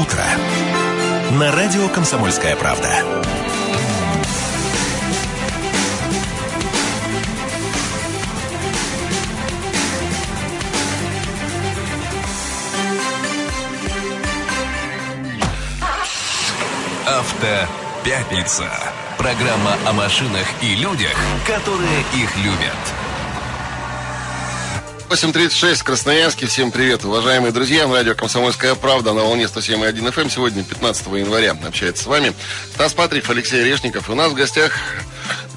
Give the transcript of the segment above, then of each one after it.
утро» на радио «Комсомольская правда». Автопятница. Программа о машинах и людях, которые их любят. 8.36 в Красноярске. Всем привет, уважаемые друзья. На радио «Комсомольская правда» на волне 107.1 FM. Эм. Сегодня, 15 января, общается с вами Стас Патрик, Алексей Решников. И у нас в гостях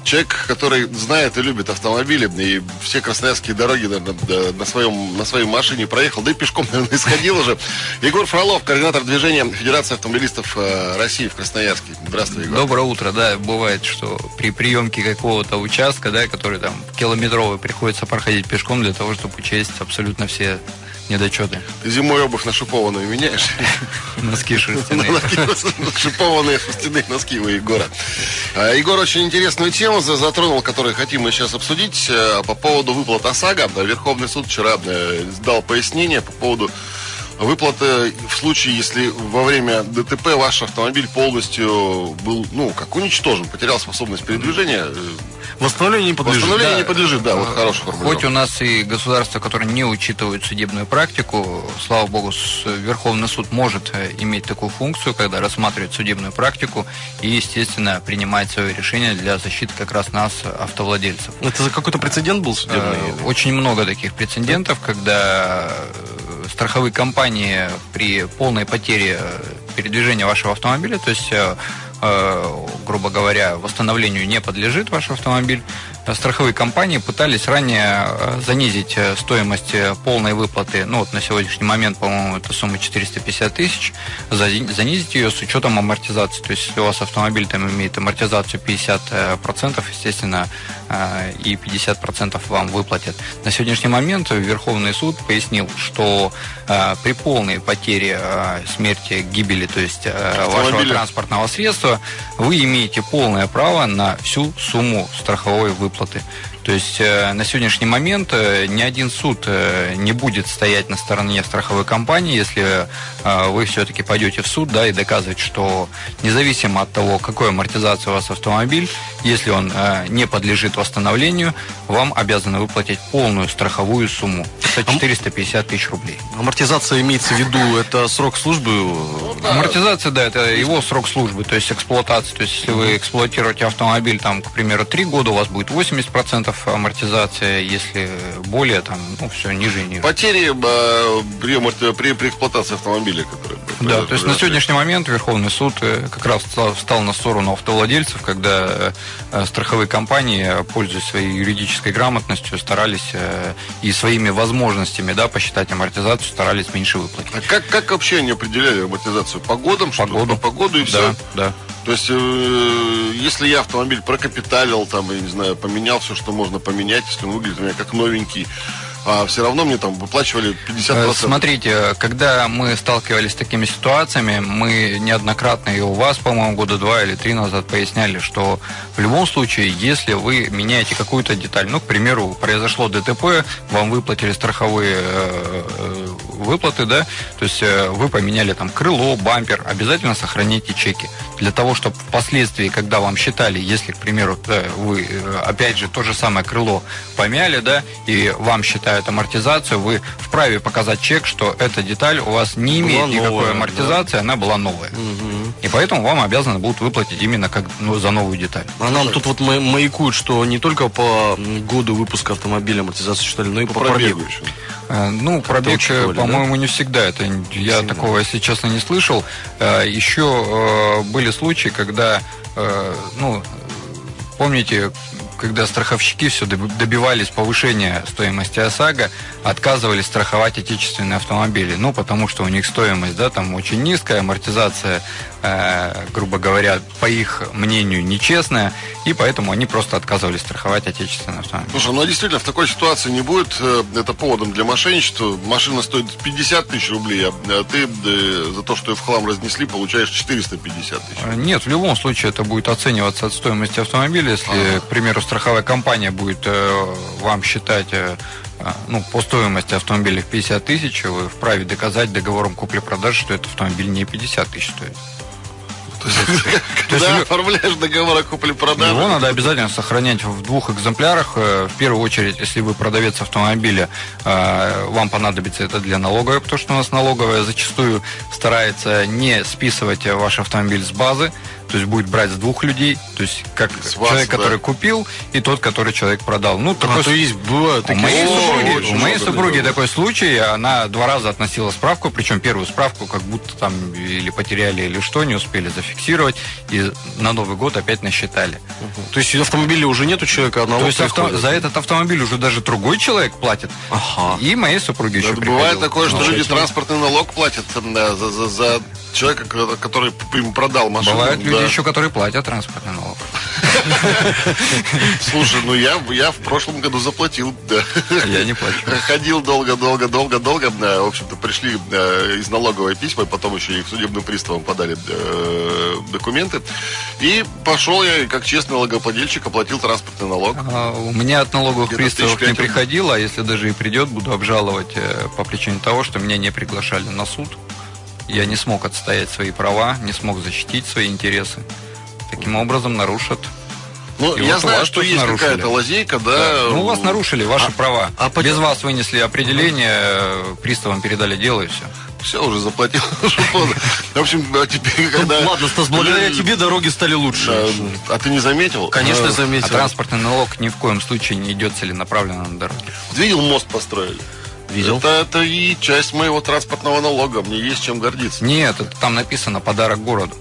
человек, который знает и любит автомобили, и все красноярские дороги наверное, на, своем, на своей машине проехал, да и пешком, наверное, исходил уже. Егор Фролов, координатор движения Федерации автомобилистов э, России в Красноярске. Здравствуй, Егор. Доброе утро, да, бывает, что при приемке какого-то участка, да, который там километровый, приходится проходить пешком для того, чтобы учесть абсолютно все недочеты. Ты зимой обувь на шипованную меняешь? Носки шерстяные. Шипованные шерстяные носки у Егора. А, Егор очень интересную тему затронул, которую хотим мы сейчас обсудить э, по поводу выплат ОСАГО. Верховный суд вчера э, дал пояснение по поводу выплаты в случае, если во время ДТП ваш автомобиль полностью был, ну, как уничтожен, потерял способность передвижения. Восстановлению не подлежит. Восстановлению да. не подлежит, да, вот хороший формулировка. Хоть у нас и государство, которое не учитывает судебную практику, слава богу, Верховный суд может э, иметь такую функцию, когда рассматривает судебную практику и, естественно, принимает свое решение для защиты как раз нас, автовладельцев. Это за какой-то прецедент был судебный? Э, очень много таких прецедентов, когда страховые компании при полной потере передвижения вашего автомобиля, то есть э, Э, грубо говоря, восстановлению не подлежит ваш автомобиль. Страховые компании пытались ранее э, занизить э, стоимость полной выплаты, ну вот на сегодняшний момент, по-моему, это сумма 450 тысяч, занизить ее с учетом амортизации. То есть, если у вас автомобиль там имеет амортизацию 50%, естественно, и 50% вам выплатят. На сегодняшний момент Верховный суд пояснил, что при полной потере смерти, гибели, то есть вашего транспортного средства, вы имеете полное право на всю сумму страховой выплаты. То есть э, на сегодняшний момент э, ни один суд э, не будет стоять на стороне страховой компании, если вы все-таки пойдете в суд да, и доказывать, что независимо от того, какой амортизация у вас автомобиль, если он не подлежит восстановлению, вам обязаны выплатить полную страховую сумму. Это 450 тысяч рублей. Амортизация имеется в виду, это срок службы? Амортизация, да, это его срок службы, то есть эксплуатация. То есть если вы эксплуатируете автомобиль, там, к примеру, 3 года, у вас будет 80% амортизация, если более, там, ну, все ниже и ниже. Потери э, при, при, при эксплуатации автомобиля, которые... Да, то есть на сегодняшний момент Верховный суд э, как раз встал на сторону автовладельцев, когда э, страховые компании, пользуясь своей юридической грамотностью, старались и своими возможностями да, посчитать амортизацию, старались меньше выплатить. А как, как вообще они определяли амортизацию? По годам? По году. По году и да, все? Да. То есть, э, если я автомобиль прокапиталил, там, я не знаю, поменял все, что можно поменять, если он выглядит у меня как новенький, а все равно мне там выплачивали 50%. Э, смотрите, когда мы сталкивались с такими ситуациями, мы неоднократно и у вас, по-моему, года два или три назад поясняли, что в любом случае, если вы меняете какую-то деталь, ну, к примеру, произошло ДТП, вам выплатили страховые э, э, выплаты, да, то есть вы поменяли там крыло, бампер, обязательно сохраните чеки. Для того, чтобы впоследствии, когда вам считали, если, к примеру, вы, опять же, то же самое крыло помяли, да, и вам считают считают амортизацию, вы вправе показать чек, что эта деталь у вас не имеет была никакой новая, амортизации, да. она была новая. Угу. И поэтому вам обязаны будут выплатить именно как ну, за новую деталь. А нам тут вот маякуют, что не только по году выпуска автомобиля амортизацию считали, но и по, по пробегу. еще. Э, ну, пробег, э, по-моему, да? не всегда. Это я Сильно. такого, если честно, не слышал. Э, еще были случаи, когда, ну, помните, когда страховщики все добивались повышения стоимости ОСАГО, отказывались страховать отечественные автомобили. Ну, потому что у них стоимость, да, там очень низкая, амортизация Э, грубо говоря, по их мнению, нечестная, и поэтому они просто отказывались страховать отечественные автомобили. Слушай, ну а действительно, в такой ситуации не будет э, это поводом для мошенничества. Машина стоит 50 тысяч рублей, а ты э, за то, что ее в хлам разнесли, получаешь 450 тысяч. Нет, в любом случае это будет оцениваться от стоимости автомобиля. Если, ага. к примеру, страховая компания будет вам считать а, ну, по стоимости автомобиля в 50 тысяч, вы вправе доказать договором купли-продажи, что этот автомобиль не 50 тысяч стоит. Когда оформляешь договор о купле-продаже... Его надо обязательно сохранять в двух экземплярах. Э, в первую очередь, если вы продавец автомобиля, э, вам понадобится это для налоговой, потому что у нас налоговая зачастую старается не списывать ваш автомобиль с базы, то есть будет брать с двух людей, то есть как с человек, вас, который купил, и тот, который человек продал. Ну, такой... А, то есть бывают такие... У моей супруги, у моей супруги такой случай, она два раза относила справку, причем первую справку как будто там или потеряли, или что, не успели зафиксировать, и на Новый год опять насчитали. Угу. То есть автомобиля уже нет у человека, а То есть авто... за этот автомобиль уже даже другой человек платит. Ага. И моей супруге еще Бывает такое, что люди транспортный налог платят да, за, за, за человека, который им продал машину. Бывают люди еще, которые платят транспортный налог. Слушай, ну я, я в прошлом году заплатил. Да. Я не плачу. Ходил долго, долго, долго, долго. Да, в общем-то, пришли да, из налоговой письма, потом еще и к судебным приставам подали да, документы. И пошел я, как честный налогоплательщик, оплатил транспортный налог. А, у меня от налоговых приставов не приходило, а если даже и придет, буду обжаловать э, по причине того, что меня не приглашали на суд. Я не смог отстоять свои права, не смог защитить свои интересы. Таким образом нарушат ну, и я вот знаю, что есть какая-то лазейка, да. да. Ну, у вас нарушили ваши а, права. А Без вас вынесли определение, приставам передали дело и все. Все, уже заплатил. В общем, теперь, ну, когда... Ладно, Стас, благодаря тебе дороги стали лучше. А ты не заметил? Конечно, заметил. А транспортный налог ни в коем случае не идет целенаправленно на дороге. Видел, мост построили? Видел. Это, это и часть моего транспортного налога. Мне есть чем гордиться. Нет, это там написано подарок городу.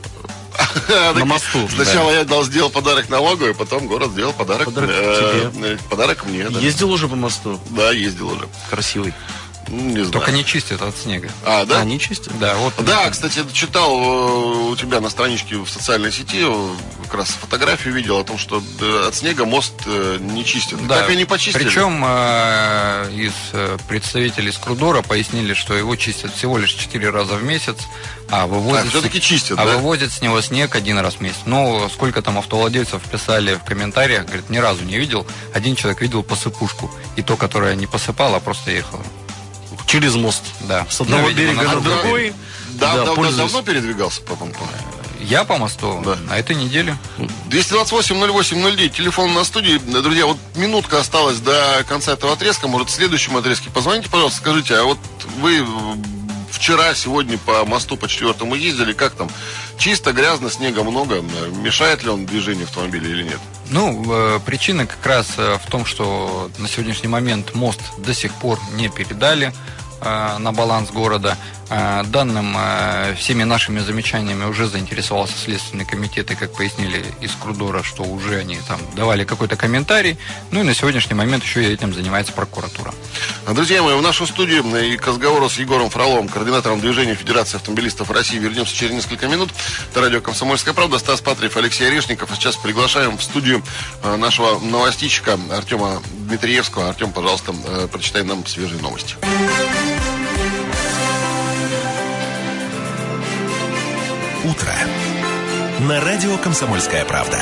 На мосту. Сначала я дал сделал подарок налоговой, потом город сделал подарок. Подарок э, тебе. Подарок мне. Ездил уже по мосту? Да, ездил уже. Красивый. Не знаю. Только не чистят от снега. А, да? А, не чистят? Да, вот. Да, кстати, читал э, у тебя на страничке в социальной сети, э, как раз фотографию видел о том, что э, от снега мост не чистят. Да. Так и не почистили. Причем из представителей Скрудора пояснили, что его чистят всего лишь 4 раза в месяц, а вывозят, а, все-таки чистят, а да? вывозят с него снег один раз в месяц. Ну, сколько там автовладельцев писали в комментариях, говорит, ни разу не видел. Один человек видел посыпушку, и то, которое не посыпала, а просто ехала. Через мост. Да. С одного ну, берега на другой. Да, да, да, давно передвигался потом? Я по мосту да. на этой неделе. 228-08-09, телефон на студии. Друзья, вот минутка осталась до конца этого отрезка. Может, в следующем отрезке позвоните, пожалуйста, скажите, а вот вы вчера, сегодня по мосту по четвертому ездили, как там? Чисто, грязно, снега много. Мешает ли он движению автомобиля или нет? Ну, э, причина как раз э, в том, что на сегодняшний момент мост до сих пор не передали. Э, на баланс города. Э, данным э, всеми нашими замечаниями уже заинтересовался Следственный комитет, и, как пояснили из Крудора, что уже они там давали какой-то комментарий. Ну и на сегодняшний момент еще этим занимается прокуратура. Друзья мои, в нашу студию и к разговору с Егором Фроловым, координатором движения Федерации автомобилистов России, вернемся через несколько минут. Это радио «Комсомольская правда», Стас Патриев, Алексей Орешников. А сейчас приглашаем в студию нашего новостичка Артема Дмитриевского. Артем, пожалуйста, прочитай нам свежие новости. Утро» на радио «Комсомольская правда».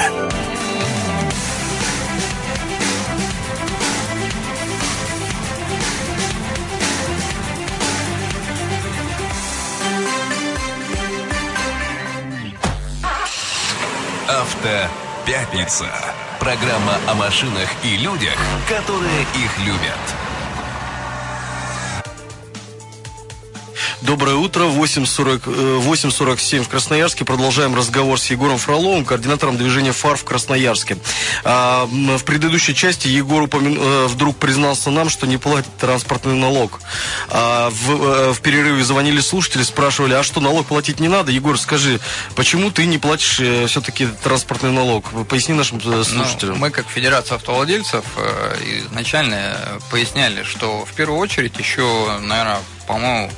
Автопятница. Программа о машинах и людях, которые их любят. Доброе утро. 8.47 э, в Красноярске. Продолжаем разговор с Егором Фроловым, координатором движения ФАР в Красноярске. А, в предыдущей части Егор упомя... Э, вдруг признался нам, что не платит транспортный налог. А в, э, в перерыве звонили слушатели, спрашивали, а что, налог платить не надо? Егор, скажи, почему ты не платишь все-таки транспортный налог? Поясни нашим ну, слушателям. Ну, мы, как Федерация автовладельцев, изначально поясняли, что в первую очередь еще, наверное, по-моему,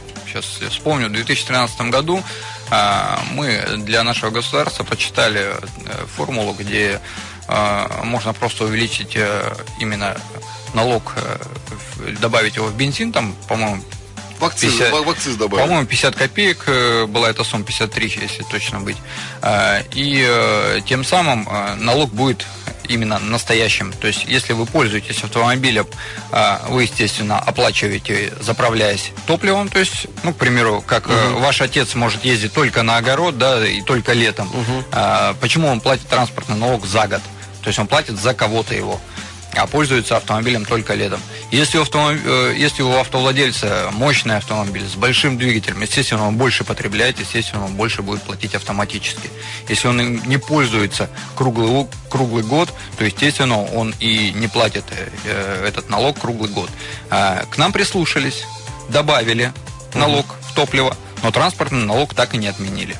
сейчас вспомню, в 2013 году а, мы для нашего государства почитали э, формулу, где а, можно просто увеличить э, именно налог, э, добавить его в бензин, там, по-моему, Вакциз, 50, вакциз добавили. По-моему, 50 копеек была эта сумма, 53, если точно быть. А, и тем самым налог будет именно настоящим. То есть, если вы пользуетесь автомобилем, э, вы, естественно, оплачиваете, заправляясь топливом. То есть, ну, к примеру, как угу. ваш отец может ездить только на огород, да, и только летом. Угу. Почему он платит транспортный налог за год? То есть он платит за кого-то его а пользуется автомобилем только летом. Если у, автомоб... Э, если у автовладельца мощный автомобиль с большим двигателем, естественно, он больше потребляет, естественно, он больше будет платить автоматически. Если он не пользуется круглый, круглый год, то, естественно, он и не платит э, этот налог круглый год. А, к нам прислушались, добавили налог в топливо, но транспортный налог так и не отменили.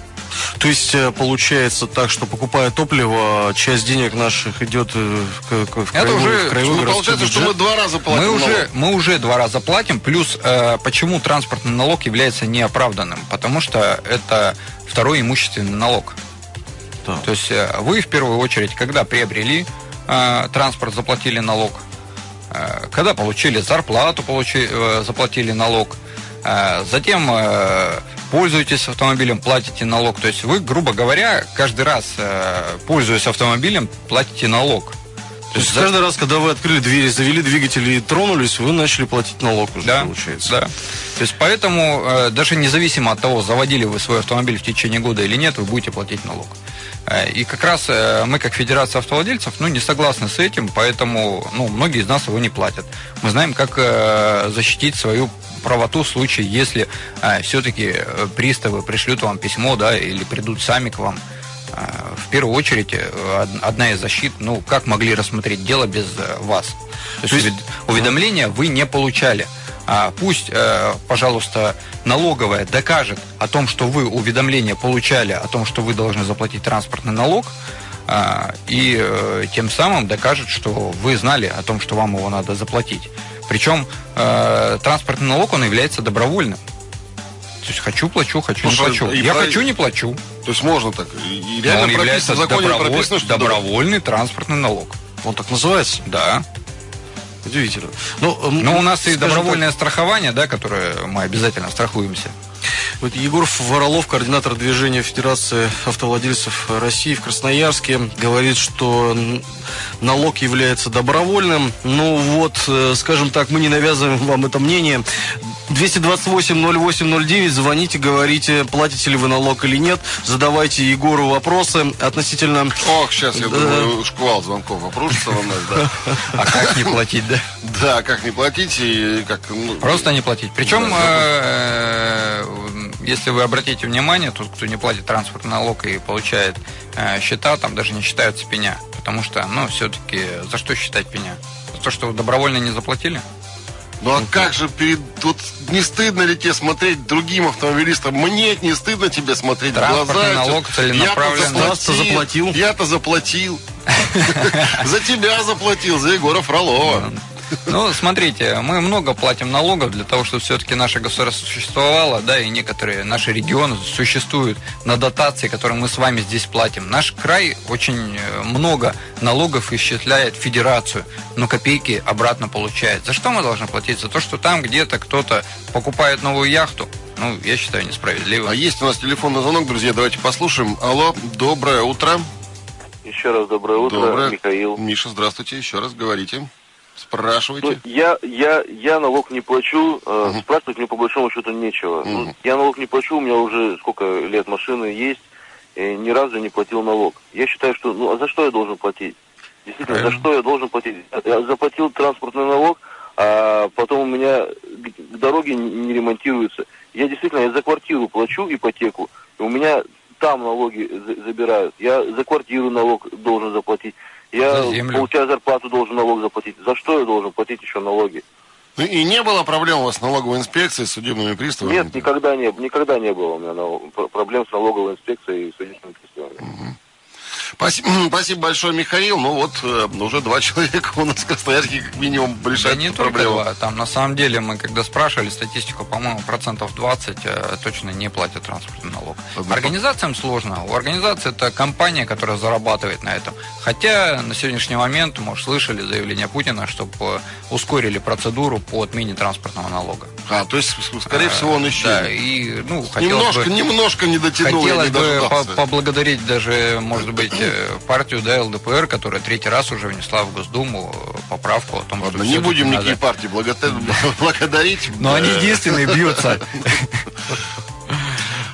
То есть э, получается так, что покупая топливо, часть денег наших идет э, в, в, в Это уже, краевой ну, получается, бюджет. что мы два раза платим. Мы уже, мы уже два раза платим. Плюс, э, почему транспортный налог является неоправданным? Потому что это второй имущественный налог. Да. То есть э, вы в первую очередь, когда приобрели э, транспорт, заплатили налог. Э, когда получили зарплату, получили, э, заплатили налог. Э, затем э, пользуетесь автомобилем, платите налог. То есть вы, грубо говоря, каждый раз, э, пользуясь автомобилем, платите налог. То есть, каждый раз, когда вы открыли двери, завели двигатель и тронулись, вы начали платить налог уже, да, получается. Да. То есть поэтому, э, даже независимо от того, заводили вы свой автомобиль в течение года или нет, вы будете платить налог. Э, и как раз мы, как Федерация автовладельцев, ну, не согласны с этим, поэтому ну, многие из нас его не платят. Мы знаем, как защитить свою правоту в случае, если все-таки э, приставы пришлют вам письмо, да, или придут сами к вам. А, в первую очередь, э, одна из защит, ну, как могли рассмотреть дело без э, вас? То есть, уведомления вы не получали. А, пусть, пожалуйста, налоговая докажет о том, что вы уведомление получали, о том, что вы должны заплатить транспортный налог, и тем самым докажет, что вы знали о том, что вам его надо заплатить. Причем э, транспортный налог, он является добровольным. То есть хочу плачу, хочу не плачу. Я про... хочу не плачу. То есть можно так. И реально он является доброволь... прописано, что добровольный транспортный налог. Он так называется? Да. Удивительно. Ну, Но у нас и добровольное так... страхование, да, которое мы обязательно страхуемся. Вот Егор Воролов, координатор движения Федерации автовладельцев России в Красноярске, говорит, что налог является добровольным. Ну вот, э, скажем так, мы не навязываем вам это мнение. 228-08-09, звоните, говорите, платите ли вы налог или нет. Задавайте Егору вопросы относительно... Ох, сейчас, я думаю, шквал звонков обрушится на нас, да. А как не платить, да? Да, как не платить и как... Ну, Просто не платить. Причем э, если вы обратите внимание, тот, кто не платит транспортный налог и получает э, счета, там даже не считаются пеня. Потому что, ну, все-таки, за что считать пеня? За то, что вы добровольно не заплатили? Ну а как же перед... Тут не стыдно ли тебе смотреть другим автомобилистам? Мне не стыдно тебе смотреть в глаза. налог целенаправленно. Я-то заплатил. Я-то заплатил. За тебя заплатил, за Егора Фролова. Ну, смотрите, мы много платим налогов для того, чтобы все-таки наше государство существовало, да, и некоторые наши регионы существуют на дотации, которые мы с вами здесь платим. Наш край очень э, много налогов исчисляет федерацию, но копейки обратно получает. За что мы должны платить? За то, что там где-то кто-то покупает новую яхту, ну, я считаю, несправедливо. А есть у нас телефонный звонок, друзья, давайте послушаем. Алло, доброе утро. Еще раз доброе утро, доброе. Михаил. Миша, здравствуйте, еще раз говорите. Спрашивайте. Ну, я, я, я налог не плачу, э, угу. спрашивать мне по большому счету нечего. Угу. Ну, я налог не плачу, у меня уже сколько лет машины есть, и ни разу не платил налог. Я считаю, что, ну, а за что я должен платить? Действительно, Правильно. за что я должен платить? Я заплатил транспортный налог, а потом у меня дороги не ремонтируются. Я действительно, я за квартиру плачу ипотеку, и у меня там налоги забирают. Я за квартиру налог должен заплатить. Я, получая зарплату, должен налог заплатить. За что я должен платить еще налоги? Ну и не было проблем у вас с налоговой инспекцией, с судебными приставами? Нет, никогда не, никогда не было у меня проблем с налоговой инспекцией и судебными приставами. Угу. Спасибо, спасибо большое, Михаил. Ну вот, э, уже два человека у нас в Красноярске как минимум решают да не проблему. Только два. Там на самом деле мы когда спрашивали статистику, по-моему, процентов 20 э, точно не платят транспортный налог. Однако. Организациям сложно. У организации это компания, которая зарабатывает на этом. Хотя на сегодняшний момент, может, слышали заявление Путина, чтобы э, ускорили процедуру по отмене транспортного налога. А, то есть, скорее всего, он еще... Да, и, ну, немножко, бы, немножко не дотянул. Хотелось бы поблагодарить даже, может быть, быть, э, партию да, ЛДПР, которая третий раз уже внесла в Госдуму э, поправку о том, Ладно, что не будем надо... никакие партии благодарить. Но они единственные бьются.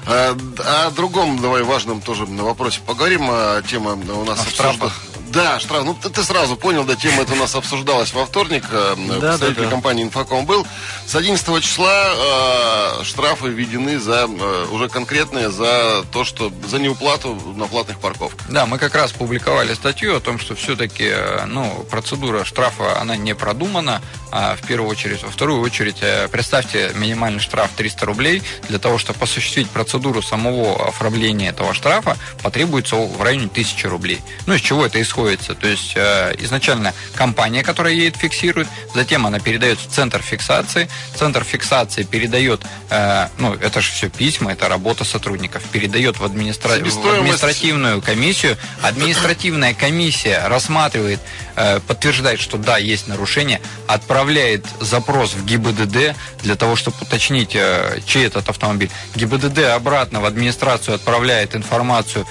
А, о другом, давай, важном тоже на вопросе поговорим. Тема у нас обсуждалась. Да, штраф. Ну, ты, ты сразу понял, да, тема эта у нас обсуждалась во вторник. Э, да, представитель да, да. компании «Инфоком» был. С 11 числа э, штрафы введены за, э, уже конкретные за то, что за неуплату на платных парковках. Да, мы как раз публиковали статью о том, что все-таки ну, процедура штрафа, она не продумана, а в первую очередь. Во вторую очередь, э, представьте минимальный штраф 300 рублей. Для того, чтобы осуществить процедуру самого оформления этого штрафа, потребуется в районе 1000 рублей. Ну, из чего это исходит? То есть э, изначально компания, которая едет, фиксирует, затем она передает в центр фиксации, центр фиксации передает, э, ну, это же все письма, это работа сотрудников, передает в, администра... в административную комиссию, административная комиссия рассматривает, э, подтверждает, что да, есть нарушение, отправляет запрос в ГИБДД для того, чтобы уточнить, чей этот автомобиль. ГИБДД обратно в администрацию отправляет информацию,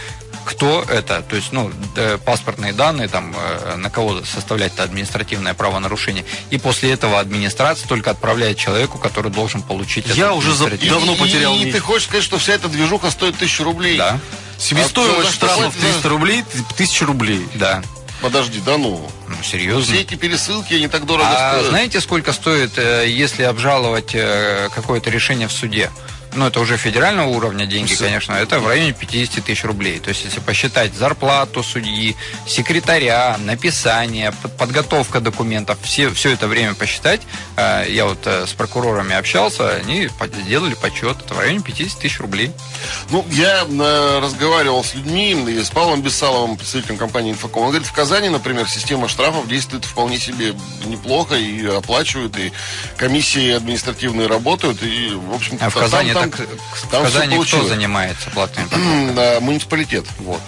кто это, то есть, ну, э, паспортные данные, там, э, на кого составлять это административное правонарушение. И после этого администрация только отправляет человеку, который должен получить Я уже за- давно потерял И, нить. ты хочешь сказать, что вся эта движуха стоит тысячу рублей? Да, Себестоимость А штрафов платить? 300 рублей, 1000 рублей. да. Подожди, да ну. Ну, серьезно. Все эти пересылки, они так дорого А стоят. знаете, сколько стоит, э, если обжаловать какое-то решение в суде? Ну, это уже федерального уровня деньги, конечно. Это в районе 50 тысяч рублей. То есть, если посчитать зарплату судьи, секретаря, написание, под- подготовка документов, все, все это время посчитать, э, я вот э, с прокурорами общался, они сделали подсчет, это в районе 50 тысяч рублей. Ну, я э, разговаривал с людьми, и с Павлом Бессаловым, представителем компании «Инфоком». Он говорит, в Казани, например, система штрафов действует вполне себе неплохо, и оплачивают, и комиссии административные работают, и, в общем-то, А в Казани, там, в там всё Казани кто занимается платными парковками? Муниципалитет. Вот.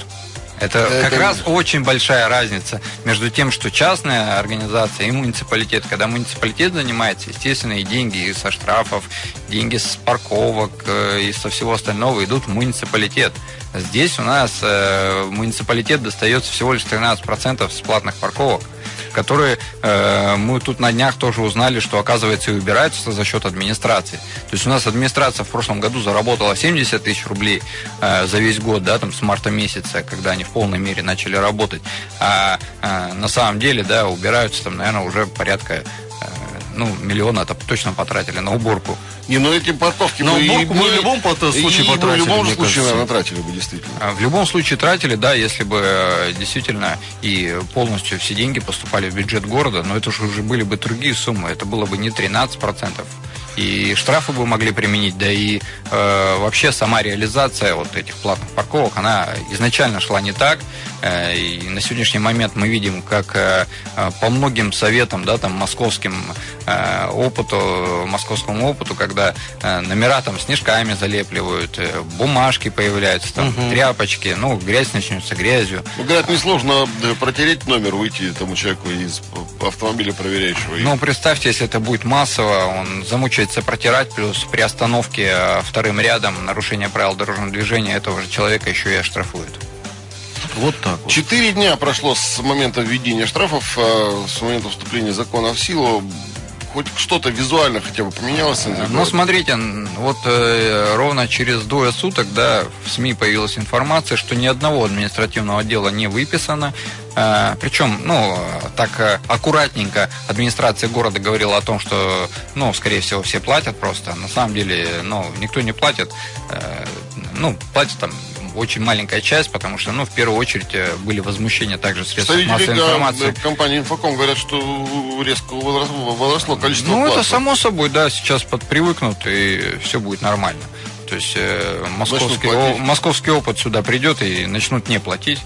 Это, Это как раз очень большая разница между тем, что частная организация и муниципалитет. Когда муниципалитет занимается, естественно, и деньги и со штрафов, деньги с парковок э, и со всего остального идут в муниципалитет. Здесь у нас э, муниципалитет достается всего лишь 13% с платных парковок которые э, мы тут на днях тоже узнали, что оказывается и убираются за счет администрации. То есть у нас администрация в прошлом году заработала 70 тысяч рублей э, за весь год, да, там с марта месяца, когда они в полной мере начали работать. А э, на самом деле, да, убираются там, наверное, уже порядка ну, миллиона это точно потратили на уборку. Не, ну эти парковки На бы и уборку мы бы- в любом случае и потратили, в любом случае, кажется. наверное, тратили бы, действительно. А В любом случае тратили, да, если бы э, действительно и полностью все деньги поступали в бюджет города, но это же уже были бы другие суммы, это было бы не 13%. И штрафы бы могли применить, да и э, вообще сама реализация вот этих платных парковок, она изначально шла не так. Э, и на сегодняшний момент мы видим, как э, э, по многим советам, да, там московским опыту, московскому опыту, когда номера там снежками залепливают, бумажки появляются, там тряпочки, ну грязь начнется грязью. Ну, говорят, несложно протереть номер, выйти тому человеку из автомобиля проверяющего. Ну, представьте, если это будет массово, он замучается протирать, плюс при остановке вторым рядом нарушение правил дорожного движения этого же человека еще и оштрафуют. Вот так вот. Четыре дня прошло с момента введения штрафов, э, с момента вступления закона в силу. Хоть что-то визуально хотя бы поменялось Ну, смотрите, вот э, ровно через двое суток, да, в СМИ появилась информация, что ни одного административного дела не выписано. Э, причем, ну, так э, аккуратненько администрация города говорила о том, что, ну, скорее всего, все платят просто. На самом деле, ну, никто не платит. Э, ну, платит там очень маленькая часть, потому что, ну, в первую очередь э, были возмущения также средств массовой Представители информации. компании «Инфоком» говорят, что резко возросло, возросло количество Ну, это платных. само собой, да, сейчас подпривыкнут, и все будет нормально. То есть э, московский, о- московский опыт сюда придет и начнут не платить,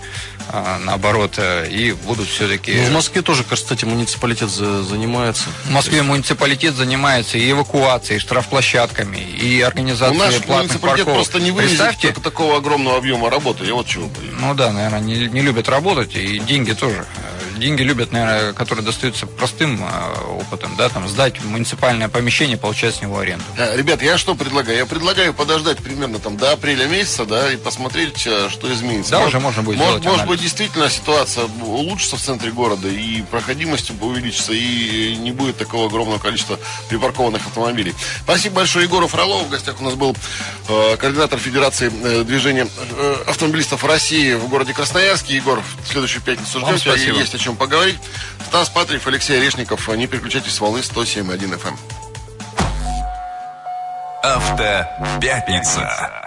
а, наоборот, э, и будут все-таки... Ну, в Москве тоже, кстати, муниципалитет за- занимается. В Москве муниципалитет занимается и эвакуацией, и штрафплощадками, и организацией нас платных муниципалитет парковок. просто не вывезет Представьте, так- такого огромного объема работы. Я вот чего боюсь. ну да, наверное, не, не любят работать, и деньги тоже. Э, деньги любят, наверное, которые достаются простым э, опытом, да, там сдать муниципальное помещение, получать с него аренду. А, ребят, я что предлагаю? Я предлагаю подождать примерно там до апреля месяца, да, и посмотреть, э, что изменится. Да, может, уже можно будет Может, может быть, действительно ситуация улучшится в центре города, и проходимость увеличится, и не будет такого огромного количества припаркованных автомобилей. Спасибо большое Егору Фролову. В гостях у нас был э, координатор Федерации э, движения э, автомобилистов России в городе Красноярске. Егор, в следующую пятницу ждем есть о чем поговорить. Стас Патриев, Алексей Орешников. Не переключайтесь с волны 107.1 FM. Автопятница.